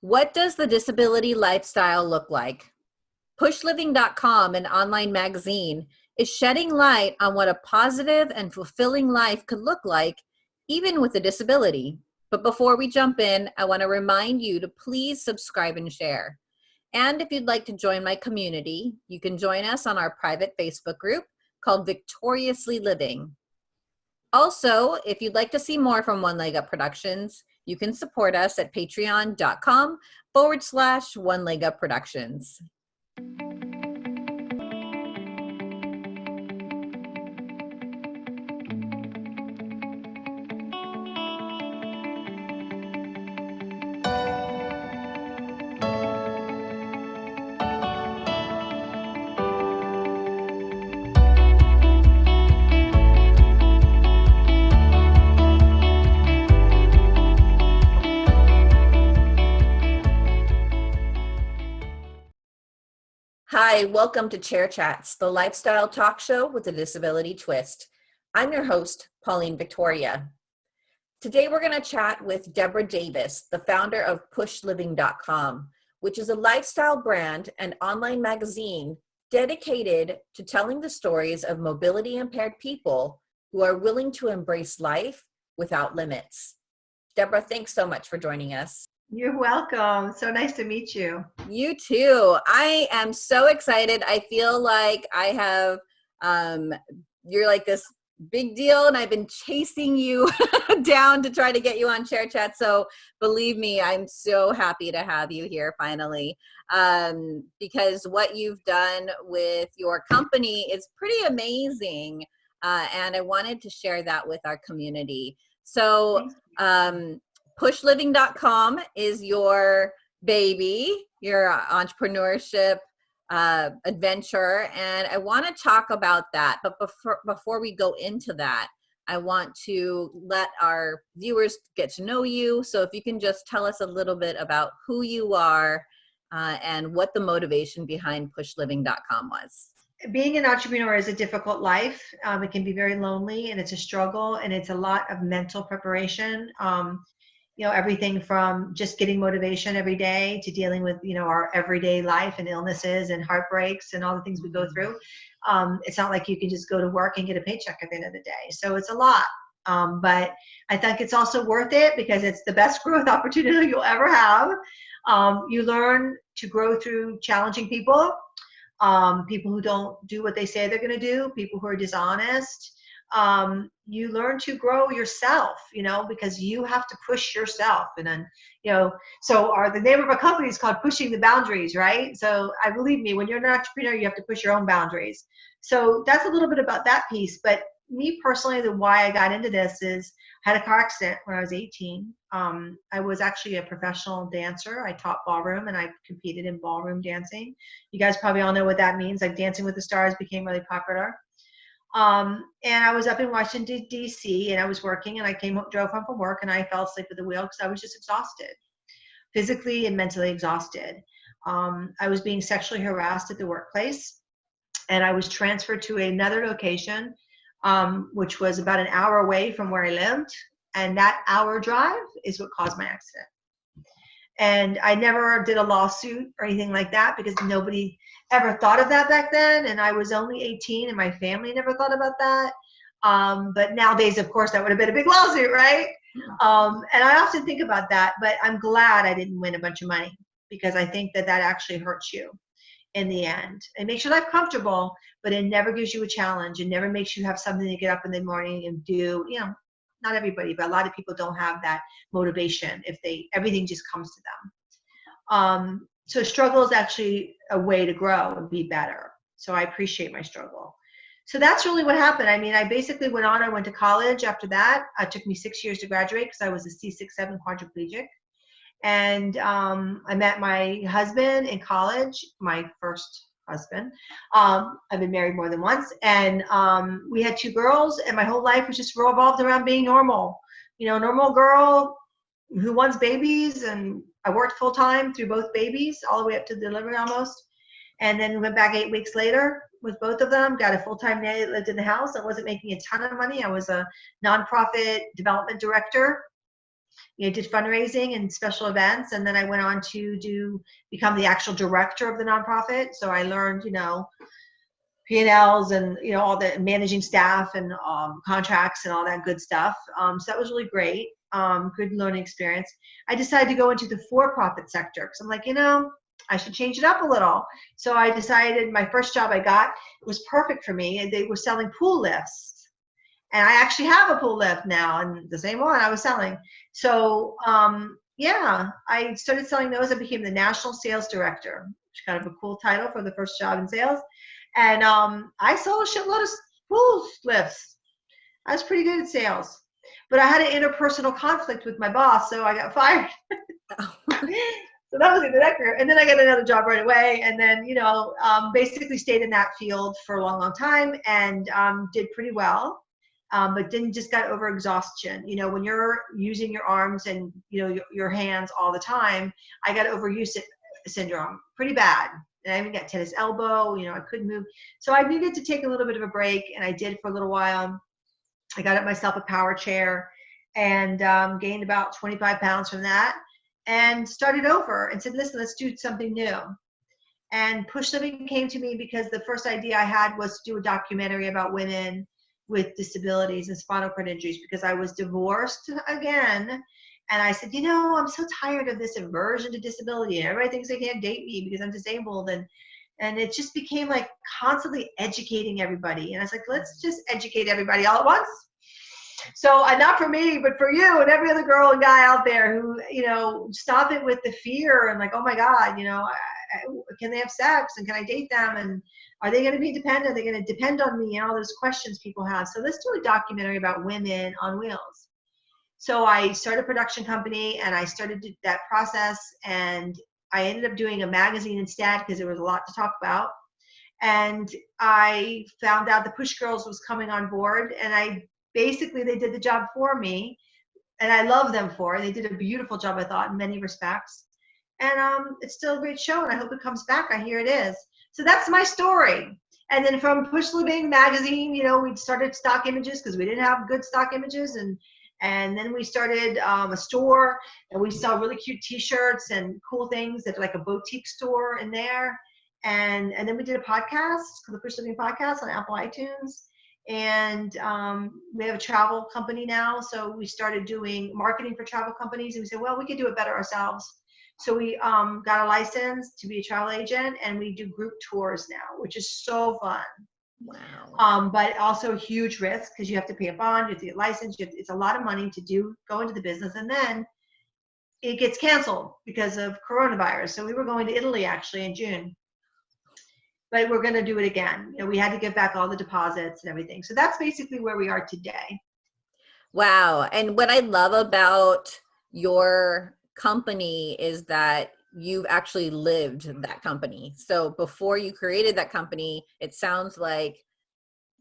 What does the disability lifestyle look like? PushLiving.com, an online magazine, is shedding light on what a positive and fulfilling life could look like, even with a disability. But before we jump in, I want to remind you to please subscribe and share. And if you'd like to join my community, you can join us on our private Facebook group called Victoriously Living. Also, if you'd like to see more from One Leg Up Productions, you can support us at patreon.com forward slash One Leg Up Productions. Hi, welcome to Chair Chats, the lifestyle talk show with a disability twist. I'm your host, Pauline Victoria. Today we're going to chat with Deborah Davis, the founder of PushLiving.com, which is a lifestyle brand and online magazine dedicated to telling the stories of mobility impaired people who are willing to embrace life without limits. Deborah, thanks so much for joining us. You're welcome. So nice to meet you. You too. I am so excited. I feel like I have, um, you're like this big deal and I've been chasing you down to try to get you on Chair Chat. So believe me, I'm so happy to have you here finally um, because what you've done with your company is pretty amazing. Uh, and I wanted to share that with our community. So um, pushliving.com is your baby, your entrepreneurship uh, adventure. And I want to talk about that. But before, before we go into that, I want to let our viewers get to know you. So if you can just tell us a little bit about who you are uh, and what the motivation behind pushliving.com was. Being an entrepreneur is a difficult life. Um, it can be very lonely and it's a struggle and it's a lot of mental preparation. Um, you know everything from just getting motivation every day to dealing with you know our everyday life and illnesses and heartbreaks and all the things we go mm-hmm. through. Um, it's not like you can just go to work and get a paycheck at the end of the day. So it's a lot. Um, but i think it's also worth it because it's the best growth opportunity you'll ever have. Um, you learn to grow through challenging people um, people who don't do what they say they're going to do people who are dishonest um, you learn to grow yourself, you know, because you have to push yourself. And then, you know, so our the name of our company is called Pushing the Boundaries, right? So I believe me, when you're an entrepreneur, you have to push your own boundaries. So that's a little bit about that piece. But me personally, the why I got into this is I had a car accident when I was 18. Um, I was actually a professional dancer. I taught ballroom and I competed in ballroom dancing. You guys probably all know what that means. Like Dancing with the Stars became really popular. Um, and I was up in Washington D.C. and I was working and I came drove home from work and I fell asleep at the wheel because I was just exhausted, physically and mentally exhausted. Um, I was being sexually harassed at the workplace, and I was transferred to another location, um, which was about an hour away from where I lived. And that hour drive is what caused my accident. And I never did a lawsuit or anything like that because nobody ever thought of that back then. And I was only 18 and my family never thought about that. Um, but nowadays, of course, that would have been a big lawsuit, right? Um, and I often think about that, but I'm glad I didn't win a bunch of money because I think that that actually hurts you in the end. It makes your life comfortable, but it never gives you a challenge. It never makes you have something to get up in the morning and do. You know, not everybody, but a lot of people don't have that motivation if they everything just comes to them. Um, so struggle is actually a way to grow and be better. So I appreciate my struggle. So that's really what happened. I mean, I basically went on. I went to college after that. It took me six years to graduate because I was a C6-7 quadriplegic. And um, I met my husband in college, my first husband. Um, I've been married more than once. And um, we had two girls, and my whole life was just revolved around being normal. You know, normal girl who wants babies and I worked full time through both babies, all the way up to delivery almost. And then went back eight weeks later with both of them, got a full time nanny lived in the house. I wasn't making a ton of money. I was a nonprofit development director you know, did fundraising and special events, and then I went on to do become the actual director of the nonprofit. So I learned, you know, P&Ls and you know all the managing staff and um, contracts and all that good stuff. Um, so that was really great, um, good learning experience. I decided to go into the for-profit sector because I'm like, you know, I should change it up a little. So I decided my first job I got was perfect for me. They were selling pool lifts, and I actually have a pool lift now, and the same one I was selling. So um, yeah, I started selling those. I became the national sales director, which is kind of a cool title for the first job in sales and um, I sold a shitload of pool lifts. I was pretty good at sales, but I had an interpersonal conflict with my boss, so I got fired. so that was the that career. And then I got another job right away, and then you know, um, basically stayed in that field for a long, long time, and um, did pretty well. Um, but then just got over exhaustion. You know, when you're using your arms and you know your, your hands all the time, I got overuse syndrome pretty bad and I even got tennis elbow. You know, I couldn't move. So I needed to take a little bit of a break, and I did for a little while. I got myself a power chair and um, gained about 25 pounds from that and started over and said, listen, let's do something new. And Push Living came to me because the first idea I had was to do a documentary about women with disabilities and spinal cord injuries because I was divorced again and I said, you know, I'm so tired of this aversion to disability. Everybody thinks they can't date me because I'm disabled. And and it just became like constantly educating everybody. And I was like, let's just educate everybody all at once. So uh, not for me, but for you and every other girl and guy out there who, you know, stop it with the fear and like, oh my God, you know, I, I, can they have sex and can I date them and are they going to be dependent? Are they going to depend on me? And all those questions people have. So let's do a documentary about women on wheels. So I started a production company and I started that process and I ended up doing a magazine instead because there was a lot to talk about. And I found out the Push Girls was coming on board and I basically they did the job for me and I love them for it. They did a beautiful job, I thought, in many respects. And um, it's still a great show and I hope it comes back. I hear it is. So that's my story. And then from Push Living magazine, you know, we started stock images because we didn't have good stock images and and then we started um, a store and we sell really cute t-shirts and cool things that like a boutique store in there and and then we did a podcast the Push Living podcast on apple itunes and um, we have a travel company now so we started doing marketing for travel companies and we said well we could do it better ourselves so we um, got a license to be a travel agent and we do group tours now which is so fun Wow. Um, but also a huge risk because you have to pay a bond, you have to get licensed, to, it's a lot of money to do go into the business, and then it gets canceled because of coronavirus. So we were going to Italy actually in June, but we're going to do it again. You know, we had to get back all the deposits and everything. So that's basically where we are today. Wow. And what I love about your company is that you've actually lived that company. So before you created that company, it sounds like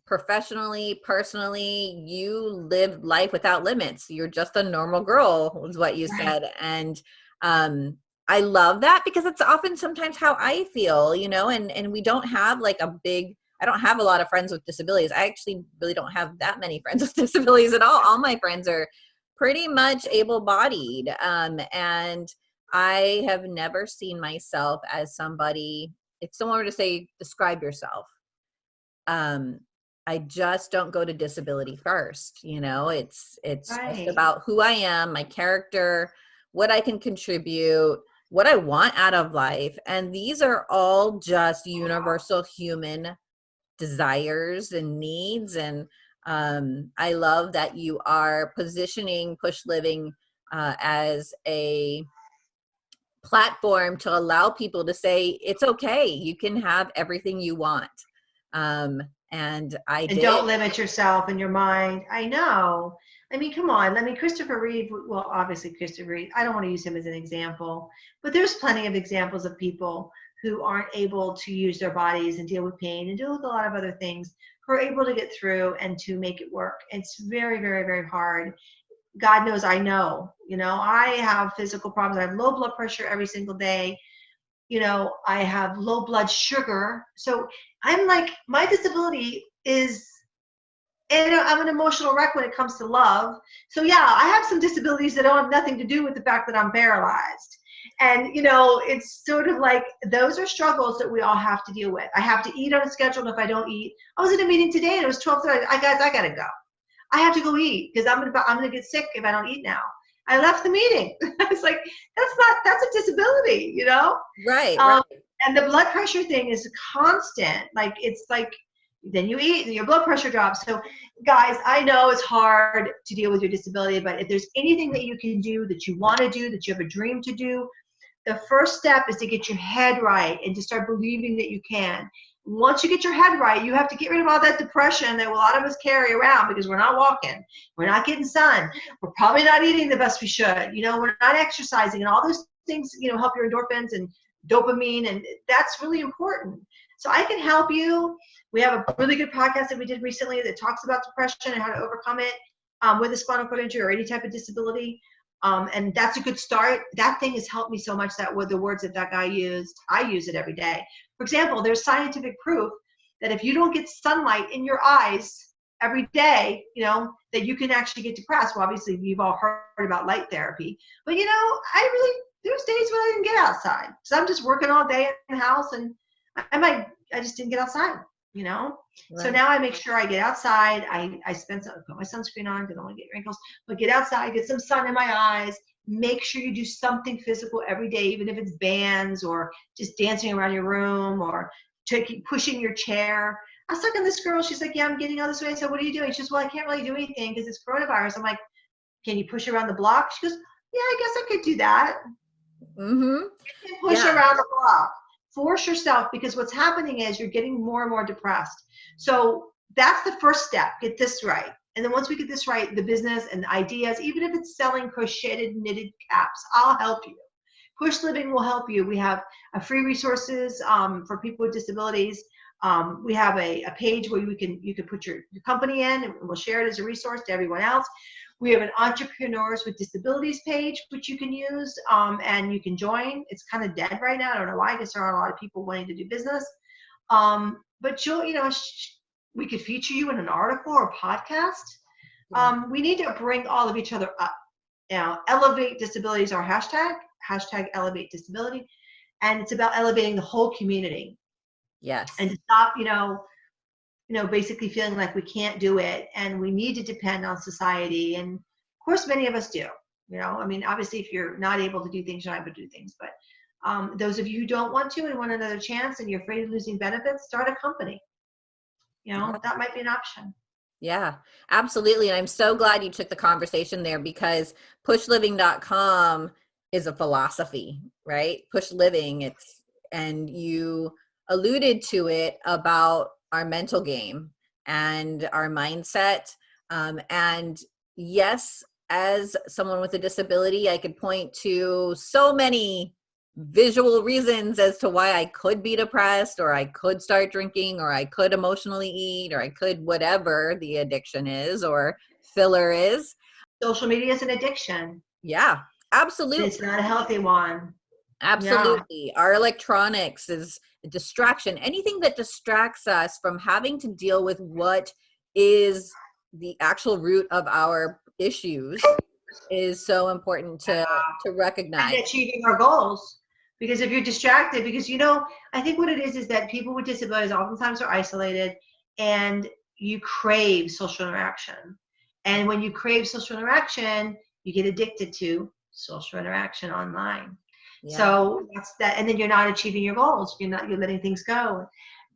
professionally, personally, you lived life without limits. You're just a normal girl, is what you right. said. And um, I love that because it's often sometimes how I feel, you know, and, and we don't have like a big, I don't have a lot of friends with disabilities. I actually really don't have that many friends with disabilities at all. All my friends are pretty much able bodied. Um, and I have never seen myself as somebody, if someone were to say, describe yourself, um, I just don't go to disability first. You know, it's, it's right. just about who I am, my character, what I can contribute, what I want out of life. And these are all just universal human desires and needs. And um, I love that you are positioning Push Living uh, as a platform to allow people to say it's okay you can have everything you want um and i and don't limit yourself in your mind i know i mean come on i mean christopher reeve well obviously christopher reeve i don't want to use him as an example but there's plenty of examples of people who aren't able to use their bodies and deal with pain and deal with a lot of other things who are able to get through and to make it work it's very very very hard God knows I know. You know, I have physical problems. I have low blood pressure every single day. You know, I have low blood sugar. So I'm like, my disability is and I'm an emotional wreck when it comes to love. So yeah, I have some disabilities that don't have nothing to do with the fact that I'm paralyzed. And you know, it's sort of like those are struggles that we all have to deal with. I have to eat on a schedule, and if I don't eat, I was in a meeting today and it was 12:30. I guys, I gotta go. I have to go eat because I'm gonna I'm gonna get sick if I don't eat now. I left the meeting. I was like, that's not that's a disability, you know? Right. Um, right. And the blood pressure thing is constant. Like it's like then you eat and your blood pressure drops. So guys, I know it's hard to deal with your disability, but if there's anything that you can do that you want to do, that you have a dream to do, the first step is to get your head right and to start believing that you can. Once you get your head right, you have to get rid of all that depression that a lot of us carry around because we're not walking, we're not getting sun, we're probably not eating the best we should, you know, we're not exercising, and all those things, you know, help your endorphins and dopamine, and that's really important. So I can help you. We have a really good podcast that we did recently that talks about depression and how to overcome it um, with a spinal cord injury or any type of disability. Um, and that's a good start. That thing has helped me so much that with the words that that guy used, I use it every day. For example, there's scientific proof that if you don't get sunlight in your eyes every day, you know, that you can actually get depressed. Well, obviously, you've all heard about light therapy, but you know, I really there's days when I didn't get outside, so I'm just working all day in the house, and I might I just didn't get outside, you know. Right. So now I make sure I get outside. I I spend some put my sunscreen on, don't want to get wrinkles, but get outside, get some sun in my eyes. Make sure you do something physical every day, even if it's bands or just dancing around your room or taking pushing your chair. I was talking to this girl. She's like, "Yeah, I'm getting all this way." I said, "What are you doing?" She says, "Well, I can't really do anything because it's coronavirus." I'm like, "Can you push around the block?" She goes, "Yeah, I guess I could do that." Mm-hmm. You can push yeah. around the block force yourself because what's happening is you're getting more and more depressed. So that's the first step. Get this right. And then once we get this right, the business and the ideas, even if it's selling crocheted knitted caps, I'll help you. Push Living will help you. We have a free resources um, for people with disabilities. Um, we have a, a, page where you can you can put your, your company in and we'll share it as a resource to everyone else. We have an Entrepreneurs with Disabilities page, which you can use um, and you can join. It's kind of dead right now. I don't know why. I guess there aren't a lot of people wanting to do business. Um, but you'll, you know, we could feature you in an article or podcast. Um, we need to bring all of each other up. Now, elevate disabilities our hashtag, hashtag elevate disability. And it's about elevating the whole community. Yes. And to stop, you know, you know, basically feeling like we can't do it and we need to depend on society. And of course, many of us do. You know, I mean, obviously, if you're not able to do things, you're not able to do things. But um, those of you who don't want to and want another chance and you're afraid of losing benefits, start a company. You know, that might be an option. Yeah, absolutely. And I'm so glad you took the conversation there because pushliving.com is a philosophy, right? Push living, it's, and you alluded to it about our mental game and our mindset. Um, and yes, as someone with a disability, I could point to so many visual reasons as to why I could be depressed or I could start drinking or I could emotionally eat or I could whatever the addiction is or filler is. Social media is an addiction. Yeah, absolutely. It's not a healthy one. Absolutely. Yeah. Our electronics is a distraction. Anything that distracts us from having to deal with what is the actual root of our issues is so important to to recognize and achieving our goals because if you're distracted because you know i think what it is is that people with disabilities oftentimes are isolated and you crave social interaction and when you crave social interaction you get addicted to social interaction online yeah. so that's that and then you're not achieving your goals you're not you're letting things go.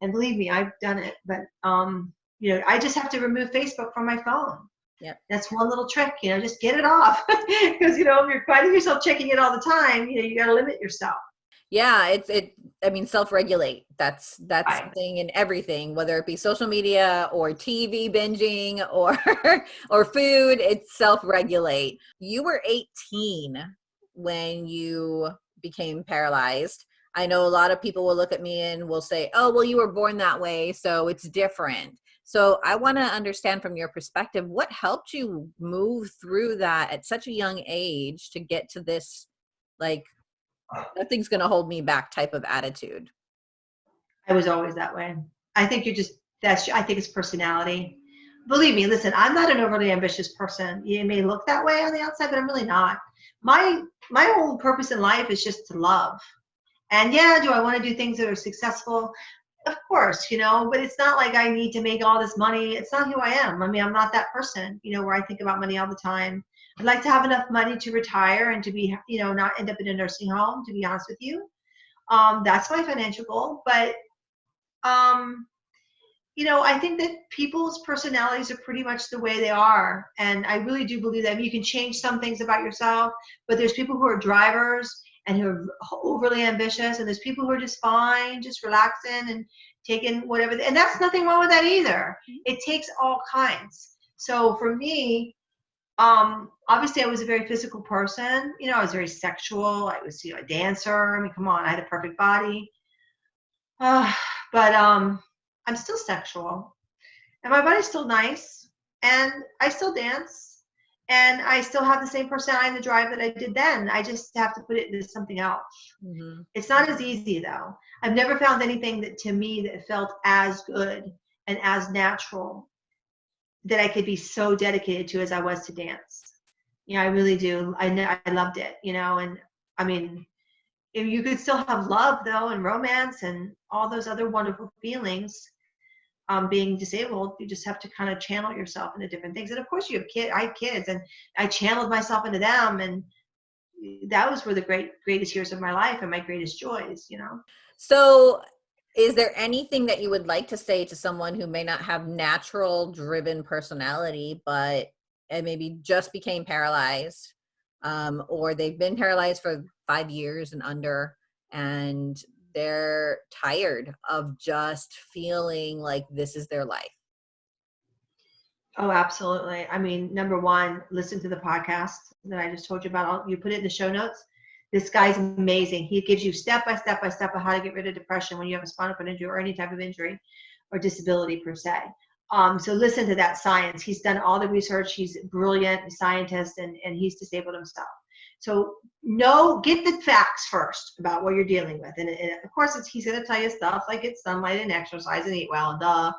And believe me i've done it but um you know i just have to remove facebook from my phone. Yeah that's one little trick you know just get it off because you know if you're finding yourself checking it all the time you know you got to limit yourself. Yeah it's it i mean self-regulate that's that's right. something in everything whether it be social media or tv binging or or food it's self-regulate. You were 18 when you became paralyzed. I know a lot of people will look at me and will say oh well you were born that way so it's different. So i want to understand from your perspective what helped you move through that at such a young age to get to this like nothing's going to hold me back type of attitude? I was always that way. I think you're just that's i think it's personality. Believe me, listen, I'm not an overly ambitious person. You may look that way on the outside, but I'm really not. My my whole purpose in life is just to love. And yeah, do I want to do things that are successful? Of course, you know, but it's not like I need to make all this money. It's not who I am. I mean, I'm not that person, you know, where I think about money all the time. I'd like to have enough money to retire and to be, you know, not end up in a nursing home, to be honest with you. Um, that's my financial goal. But um, you know, I think that people's personalities are pretty much the way they are. And I really do believe that I mean, you can change some things about yourself, but there's people who are drivers and who are overly ambitious, and there's people who are just fine, just relaxing and taking whatever. And that's nothing wrong with that either. It takes all kinds. So for me, um, obviously I was a very physical person. You know, I was very sexual. I was, you know, a dancer. I mean, come on, I had a perfect body. Uh, but um, I'm still sexual, and my body's still nice, and I still dance, and I still have the same personality and the drive that I did then. I just have to put it into something else. Mm-hmm. It's not as easy though. I've never found anything that to me that felt as good and as natural that I could be so dedicated to as I was to dance. You know, I really do. I I loved it, you know, and I mean, you could still have love though and romance and all those other wonderful feelings um, being disabled, you just have to kind of channel yourself into different things. And of course, you have kids. I have kids, and I channeled myself into them, and that was were the great greatest years of my life and my greatest joys. You know. So, is there anything that you would like to say to someone who may not have natural driven personality, but and maybe just became paralyzed, um, or they've been paralyzed for five years and under, and they're tired of just feeling like this is their life. Oh, absolutely. I mean, number one, listen to the podcast that I just told you about. I'll, you put it in the show notes. This guy's amazing. He gives you step by step by step of how to get rid of depression when you have a spinal cord injury or any type of injury or disability per se. Um, so listen to that science. He's done all the research. He's brilliant scientist and, and he's disabled himself. So know, get the facts first about what you're dealing with. And, and of course, he's going to tell you stuff like get sunlight and exercise and eat well and duh,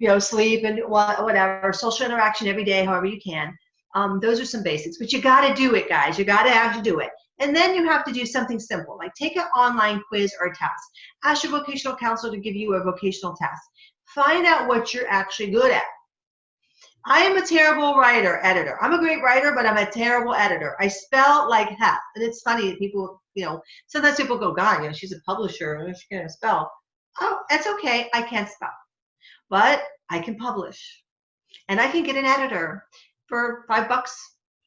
you know, sleep and whatever, social interaction every day, however you can. Um, those are some basics, but you got to do it, guys. You got to have to do it. And then you have to do something simple, like take an online quiz or a test. Ask your vocational counselor to give you a vocational test. Find out what you're actually good at. I am a terrible writer, editor. I'm a great writer, but I'm a terrible editor. I spell like hell. And it's funny that people, you know, sometimes people go, God, you know, she's a publisher and she can't spell. Oh, that's okay. I can't spell. But I can publish. And I can get an editor for five bucks,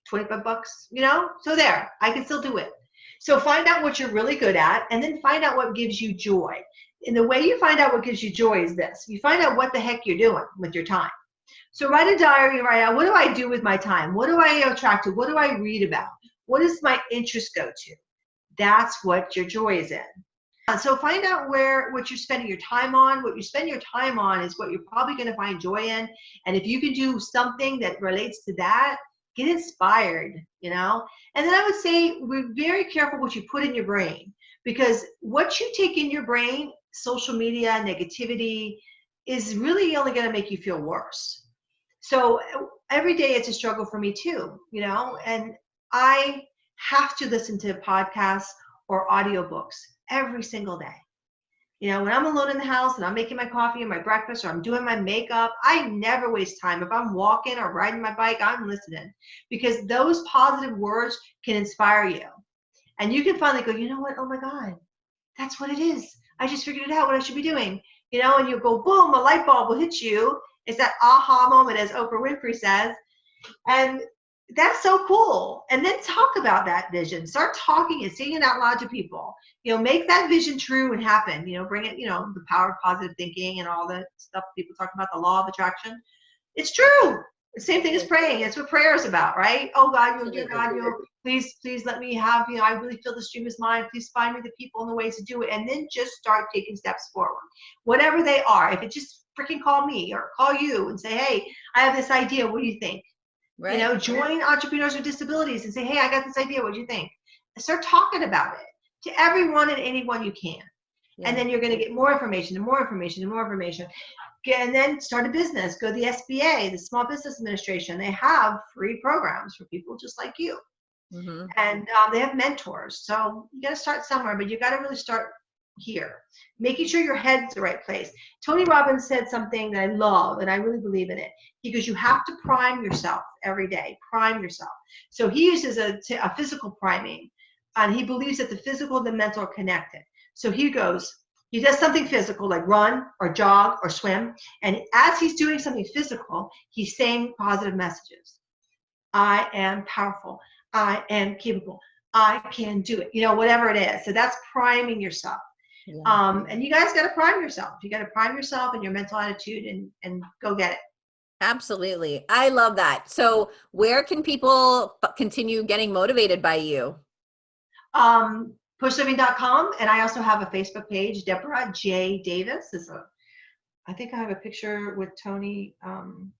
25 bucks, you know? So there, I can still do it. So find out what you're really good at and then find out what gives you joy. And the way you find out what gives you joy is this. You find out what the heck you're doing with your time. So write a diary right now. What do I do with my time? What do I attract to? What do I read about? What does my interest go to? That's what your joy is in. Uh, so find out where what you're spending your time on. What you spend your time on is what you're probably going to find joy in. And if you can do something that relates to that, get inspired, you know? And then I would say we're very careful what you put in your brain because what you take in your brain, social media, negativity, is really only going to make you feel worse. So every day it's a struggle for me too, you know, and I have to listen to podcasts or audiobooks every single day. You know, when I'm alone in the house and I'm making my coffee and my breakfast or I'm doing my makeup, I never waste time. If I'm walking or riding my bike, I'm listening because those positive words can inspire you. And you can finally go, you know what? Oh my God, that's what it is. I just figured it out what I should be doing you know, and you go boom, a light bulb will hit you. It's that aha moment, as Oprah Winfrey says. And that's so cool. And then talk about that vision. Start talking and saying it out loud to people. You know, make that vision true and happen. You know, bring it, you know, the power of positive thinking and all the stuff people talk about, the law of attraction. It's true. The same thing as praying. It's what prayer is about, right? Oh God, you dear God, you please, please let me have, you know, I really feel the stream is mine. Please find me the people and the ways to do it. And then just start taking steps forward. Whatever they are. If it just freaking call me or call you and say, hey, I have this idea. What do you think? Right. You know, join entrepreneurs with disabilities and say, hey, I got this idea. What do you think? Start talking about it to everyone and anyone you can. And then you're going to get more information and more information and more information. And then start a business go to the sba the small business administration. They have free programs for people just like you. Mhm. and um, they have mentors. So you got to start somewhere but you got to really start here. Making sure your head's the right place. Tony robbins said something that i love and i really believe in it. He goes you have to prime yourself every day. Prime yourself. So he uses a physical priming and he believes that the physical and the mental are connected so he goes he does something physical like run or jog or swim. And as he's doing something physical he's saying positive messages. I am powerful. I am capable. I can do it. You know whatever it is. So that's priming yourself. Yeah. um, and you guys got to prime yourself. You got to prime yourself and your mental attitude and and go get it. Absolutely. I love that. So, where can people continue getting motivated by you? um, pushliving.com and i also have a facebook page. Deborah j. Davis is a i think i have a picture with tony um,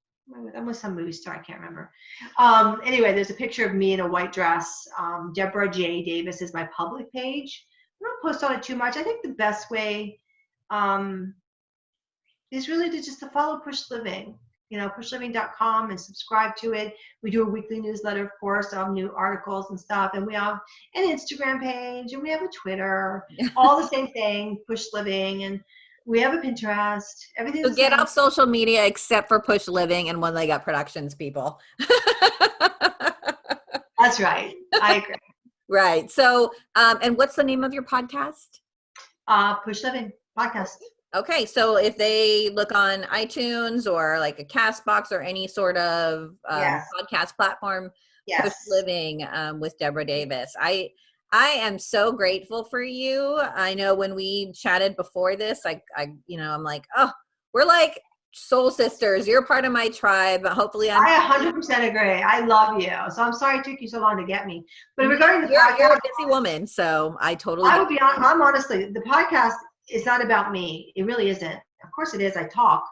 i'm with some movie star i can't remember. Um, anyway there's a picture of me in a white dress. Um, deborah j. Davis is my public page. I don't post on it too much. I think the best way um, is really to just to follow push living you know pushliving.com and subscribe to it we do a weekly newsletter of course of new articles and stuff and we have an Instagram page and we have a Twitter, all the same thing, push living, and we have a Pinterest. Everything. So, get off social media except for Push Living and One Leg Up Productions, people. That's right. I agree. right. So, um, and what's the name of your podcast? Uh, push living podcast. Okay, so if they look on iTunes or like a Castbox or any sort of um, Yes. podcast platform, Push Living um, with Deborah Davis. I I am so grateful for you. I know when we chatted before this, I I you know I'm like, oh, we're like soul sisters. You're part of my tribe. Hopefully, I'm. I 100% agree. I love you. So I'm sorry it took you so long to get me. But regarding the you're, you're a busy woman, so I totally. I will be on. I'm honestly the podcast is not about me. It really isn't. Of course it is. I talk,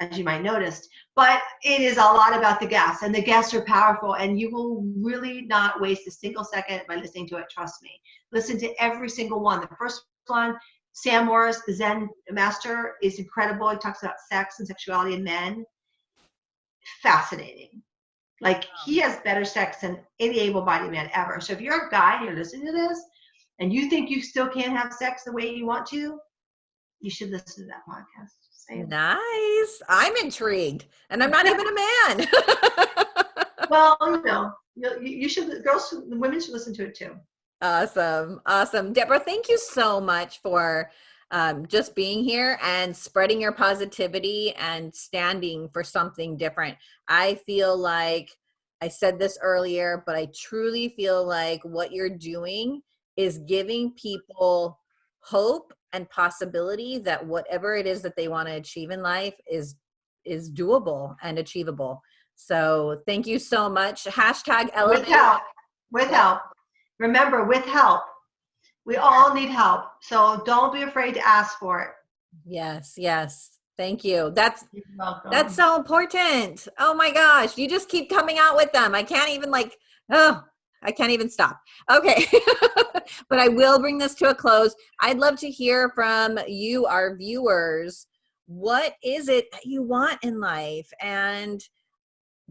as you might noticed, but it is a lot about the guests, and the guests are powerful, and you will really not waste a single second by listening to it. Trust me. Listen to every single one. The first one, Sam Morris, the Zen master, is incredible. He talks about sex and sexuality in men. Fascinating. Like he has better sex than any able-bodied man ever. So if you're a guy and you're listening to this, and you think you still can't have sex the way you want to, you should listen to that podcast. Nice. I'm intrigued, and I'm not even a man. Well, you know, you, you should. Girls, women should listen to it too. Awesome. Awesome. Deborah, thank you so much for um, just being here and spreading your positivity and standing for something different. I feel like I said this earlier, but I truly feel like what you're doing is giving people hope and possibility that whatever it is that they want to achieve in life is is doable and achievable. So thank you so much. Hashtag With elevate. help. With help. Remember, with help. We all need help. So don't be afraid to ask for it. Yes, yes. Thank you. That's that's so important. Oh my gosh, you just keep coming out with them. I can't even like oh, I can't even stop. Okay. but I will bring this to a close. I'd love to hear from you our viewers. What is it that you want in life? And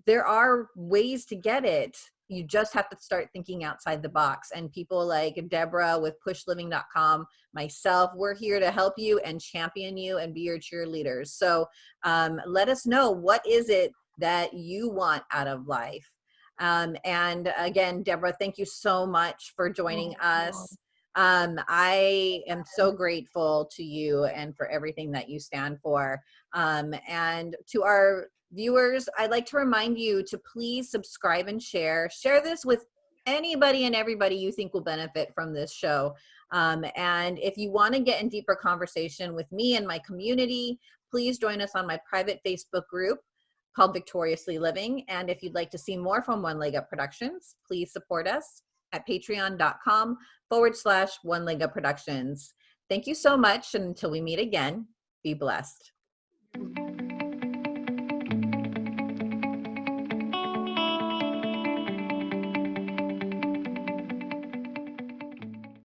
there are ways to get it. You just have to start thinking outside the box. And people like Deborah with pushliving.com, myself, we're here to help you and champion you and be your cheerleaders. So um, let us know what is it that you want out of life. Um, and again, Deborah, thank you so much for joining Oh, us. Um, I am so grateful to you and for everything that you stand for. Um, and to our viewers, I'd like to remind you to please subscribe and share. Share this with anybody and everybody you think will benefit from this show. Um, and if you want to get in deeper conversation with me and my community, please join us on my private Facebook group called Victoriously Living. And if you'd like to see more from One Leg Up Productions, please support us at patreon.com forward slash One Leg Up Productions. Thank you so much. And until we meet again, be blessed.